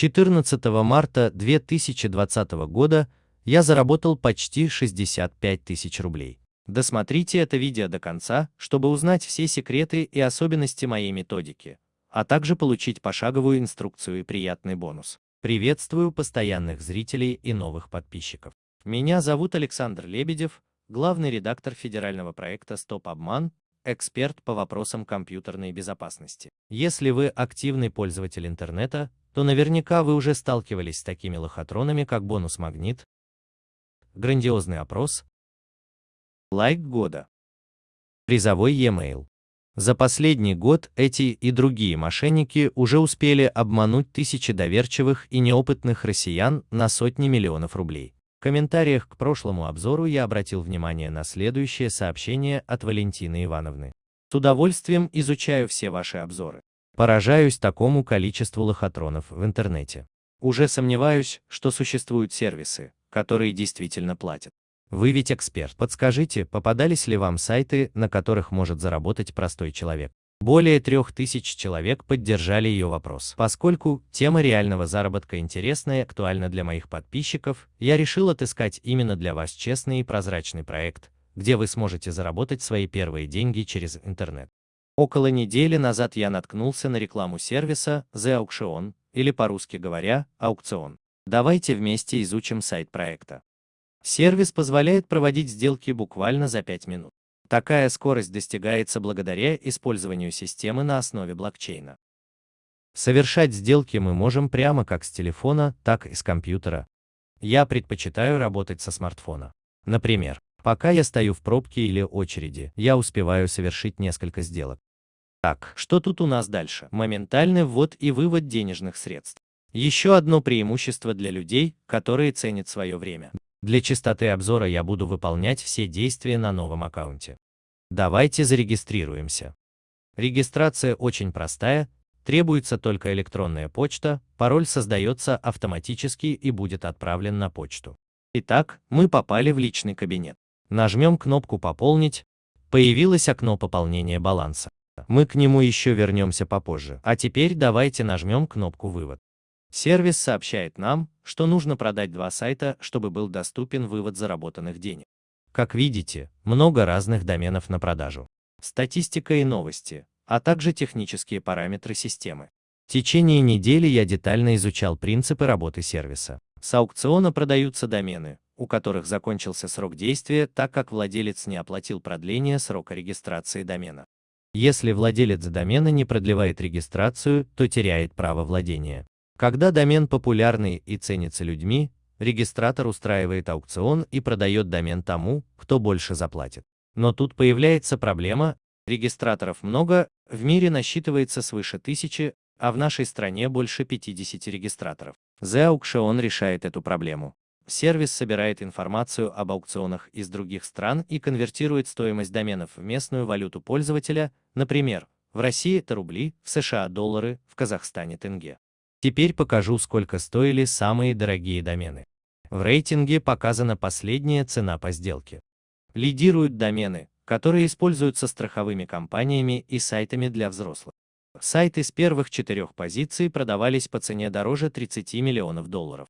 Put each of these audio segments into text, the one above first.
14 марта 2020 года я заработал почти 65 тысяч рублей. Досмотрите это видео до конца, чтобы узнать все секреты и особенности моей методики, а также получить пошаговую инструкцию и приятный бонус. Приветствую постоянных зрителей и новых подписчиков. Меня зовут Александр Лебедев, главный редактор федерального проекта «Стоп обман», эксперт по вопросам компьютерной безопасности. Если вы активный пользователь интернета, то наверняка вы уже сталкивались с такими лохотронами, как бонус-магнит, грандиозный опрос, лайк года, призовой e-mail. За последний год эти и другие мошенники уже успели обмануть тысячи доверчивых и неопытных россиян на сотни миллионов рублей. В комментариях к прошлому обзору я обратил внимание на следующее сообщение от Валентины Ивановны. С удовольствием изучаю все ваши обзоры. Поражаюсь такому количеству лохотронов в интернете. Уже сомневаюсь, что существуют сервисы, которые действительно платят. Вы ведь эксперт. Подскажите, попадались ли вам сайты, на которых может заработать простой человек? Более трех тысяч человек поддержали ее вопрос. Поскольку тема реального заработка интересна и актуальна для моих подписчиков, я решил отыскать именно для вас честный и прозрачный проект, где вы сможете заработать свои первые деньги через интернет. Около недели назад я наткнулся на рекламу сервиса The Auction, или по-русски говоря, аукцион. Давайте вместе изучим сайт проекта. Сервис позволяет проводить сделки буквально за 5 минут. Такая скорость достигается благодаря использованию системы на основе блокчейна. Совершать сделки мы можем прямо как с телефона, так и с компьютера. Я предпочитаю работать со смартфона. Например, пока я стою в пробке или очереди, я успеваю совершить несколько сделок. Так, что тут у нас дальше? Моментальный ввод и вывод денежных средств. Еще одно преимущество для людей, которые ценят свое время. Для чистоты обзора я буду выполнять все действия на новом аккаунте. Давайте зарегистрируемся. Регистрация очень простая, требуется только электронная почта, пароль создается автоматически и будет отправлен на почту. Итак, мы попали в личный кабинет. Нажмем кнопку «Пополнить», появилось окно пополнения баланса. Мы к нему еще вернемся попозже. А теперь давайте нажмем кнопку «Вывод». Сервис сообщает нам, что нужно продать два сайта, чтобы был доступен вывод заработанных денег. Как видите, много разных доменов на продажу. Статистика и новости, а также технические параметры системы. В течение недели я детально изучал принципы работы сервиса. С аукциона продаются домены, у которых закончился срок действия, так как владелец не оплатил продление срока регистрации домена. Если владелец домена не продлевает регистрацию, то теряет право владения. Когда домен популярный и ценится людьми, регистратор устраивает аукцион и продает домен тому, кто больше заплатит. Но тут появляется проблема, регистраторов много, в мире насчитывается свыше тысячи, а в нашей стране больше 50 регистраторов. The Auction решает эту проблему. Сервис собирает информацию об аукционах из других стран и конвертирует стоимость доменов в местную валюту пользователя, например, в России это рубли, в США доллары, в Казахстане тенге. Теперь покажу, сколько стоили самые дорогие домены. В рейтинге показана последняя цена по сделке. Лидируют домены, которые используются страховыми компаниями и сайтами для взрослых. Сайты с первых четырех позиций продавались по цене дороже 30 миллионов долларов.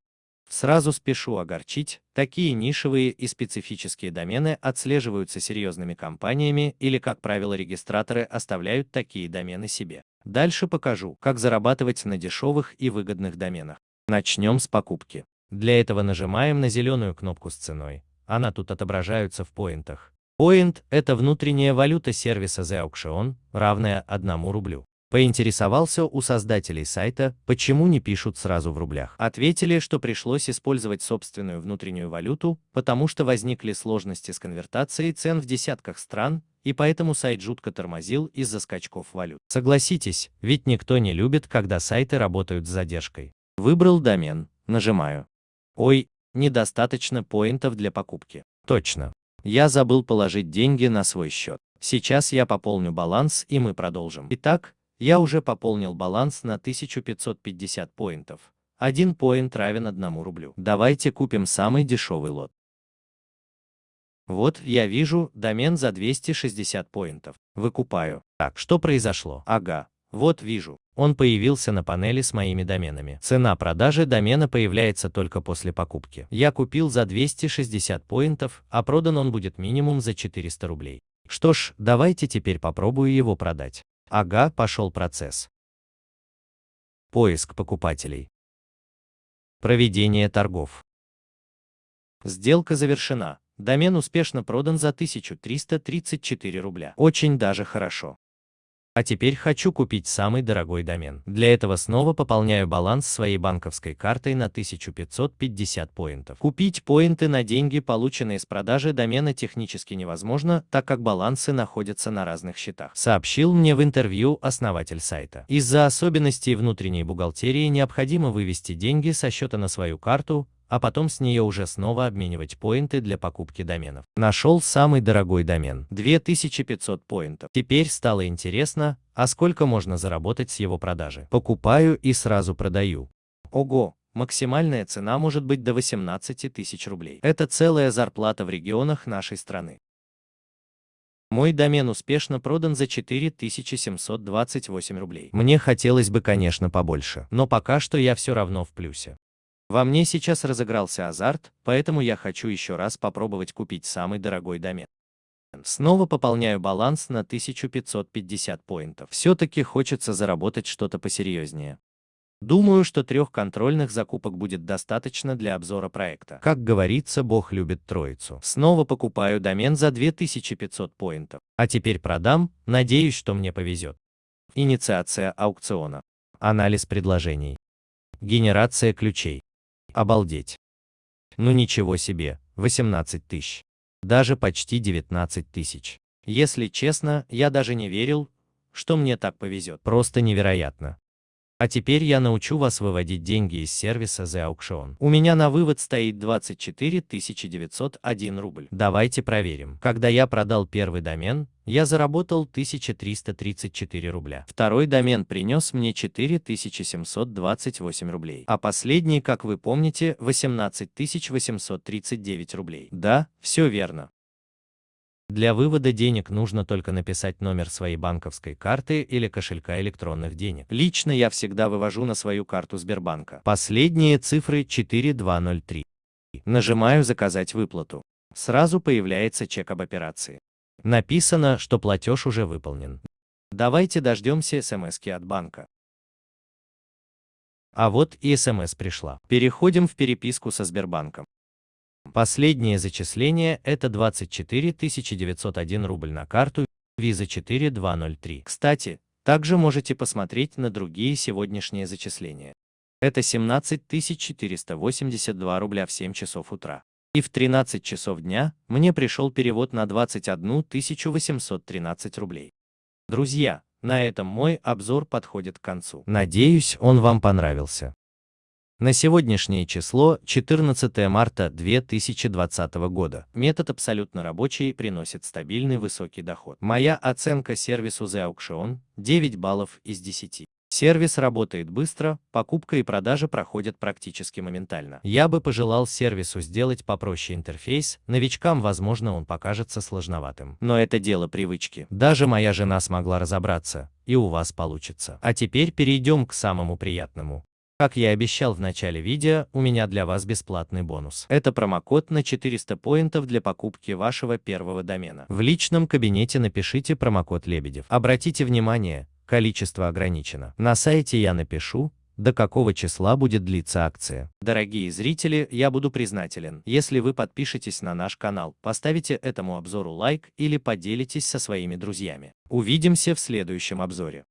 Сразу спешу огорчить, такие нишевые и специфические домены отслеживаются серьезными компаниями или, как правило, регистраторы оставляют такие домены себе. Дальше покажу, как зарабатывать на дешевых и выгодных доменах. Начнем с покупки. Для этого нажимаем на зеленую кнопку с ценой. Она тут отображаются в поинтах. Point – это внутренняя валюта сервиса The Auction, равная 1 рублю. Поинтересовался у создателей сайта, почему не пишут сразу в рублях. Ответили, что пришлось использовать собственную внутреннюю валюту, потому что возникли сложности с конвертацией цен в десятках стран, и поэтому сайт жутко тормозил из-за скачков валют. Согласитесь, ведь никто не любит, когда сайты работают с задержкой. Выбрал домен, нажимаю. Ой, недостаточно поинтов для покупки. Точно. Я забыл положить деньги на свой счет. Сейчас я пополню баланс и мы продолжим. Итак, я уже пополнил баланс на 1550 поинтов. Один поинт равен 1 рублю. Давайте купим самый дешевый лот. Вот, я вижу, домен за 260 поинтов. Выкупаю. Так, что произошло? Ага, вот вижу. он появился на панели с моими доменами. Цена продажи домена появляется только после покупки. Я купил за 260 поинтов, а продан он будет минимум за 400 рублей. Что ж, давайте теперь попробую его продать. Ага, пошел процесс. Поиск покупателей. Проведение торгов. Сделка завершена. Домен успешно продан за 1334 рубля. Очень даже хорошо. А теперь хочу купить самый дорогой домен. Для этого снова пополняю баланс своей банковской картой на 1550 поинтов. Купить поинты на деньги, полученные с продажи домена, технически невозможно, так как балансы находятся на разных счетах, сообщил мне в интервью основатель сайта. Из-за особенностей внутренней бухгалтерии необходимо вывести деньги со счета на свою карту, а потом с нее уже снова обменивать поинты для покупки доменов. Нашел самый дорогой домен – 2500 поинтов. Теперь стало интересно, а сколько можно заработать с его продажи. Покупаю и сразу продаю. Ого, максимальная цена может быть до 18 тысяч рублей. Это целая зарплата в регионах нашей страны. Мой домен успешно продан за 4728 рублей. Мне хотелось бы, конечно, побольше, но пока что я все равно в плюсе. Во мне сейчас разыгрался азарт, поэтому я хочу еще раз попробовать купить самый дорогой домен. Снова пополняю баланс на 1550 поинтов. Все-таки хочется заработать что-то посерьезнее. Думаю, что трех контрольных закупок будет достаточно для обзора проекта. Как говорится, Бог любит троицу. Снова покупаю домен за 2500 поинтов. А теперь продам, надеюсь, что мне повезет. Инициация аукциона. Анализ предложений. Генерация ключей. Обалдеть. Ну ничего себе, 18 тысяч. Даже почти 19 тысяч. Если честно, я даже не верил, что мне так повезет. Просто невероятно. А теперь я научу вас выводить деньги из сервиса The Auction. У меня на вывод стоит 24 901 рубль. Давайте проверим. Когда я продал первый домен, я заработал 1334 рубля. Второй домен принес мне 4728 рублей. А последний, как вы помните, 18 839 рублей. Да, все верно. Для вывода денег нужно только написать номер своей банковской карты или кошелька электронных денег. Лично я всегда вывожу на свою карту Сбербанка. Последние цифры 4203. Нажимаю «Заказать выплату». Сразу появляется чек об операции. Написано, что платеж уже выполнен. Давайте дождемся смс от банка. А вот и смс пришла. Переходим в переписку со Сбербанком. Последнее зачисление – это 24 901 рубль на карту Visa 4203. Кстати, также можете посмотреть на другие сегодняшние зачисления. Это 17 482 рубля в 7 часов утра. И в 13 часов дня мне пришел перевод на 21 813 рублей. Друзья, на этом мой обзор подходит к концу. Надеюсь, он вам понравился. На сегодняшнее число 14 марта 2020 года. Метод абсолютно рабочий приносит стабильный высокий доход. Моя оценка сервису The Auction 9 баллов из 10. Сервис работает быстро, покупка и продажа проходят практически моментально. Я бы пожелал сервису сделать попроще интерфейс, новичкам, возможно, он покажется сложноватым. Но это дело привычки. Даже моя жена смогла разобраться, и у вас получится. А теперь перейдем к самому приятному. Как я обещал в начале видео, у меня для вас бесплатный бонус. Это промокод на 400 поинтов для покупки вашего первого домена. В личном кабинете напишите промокод Лебедев. Обратите внимание, количество ограничено. На сайте я напишу, до какого числа будет длиться акция. Дорогие зрители, я буду признателен, если вы подпишетесь на наш канал, поставите этому обзору лайк или поделитесь со своими друзьями. Увидимся в следующем обзоре.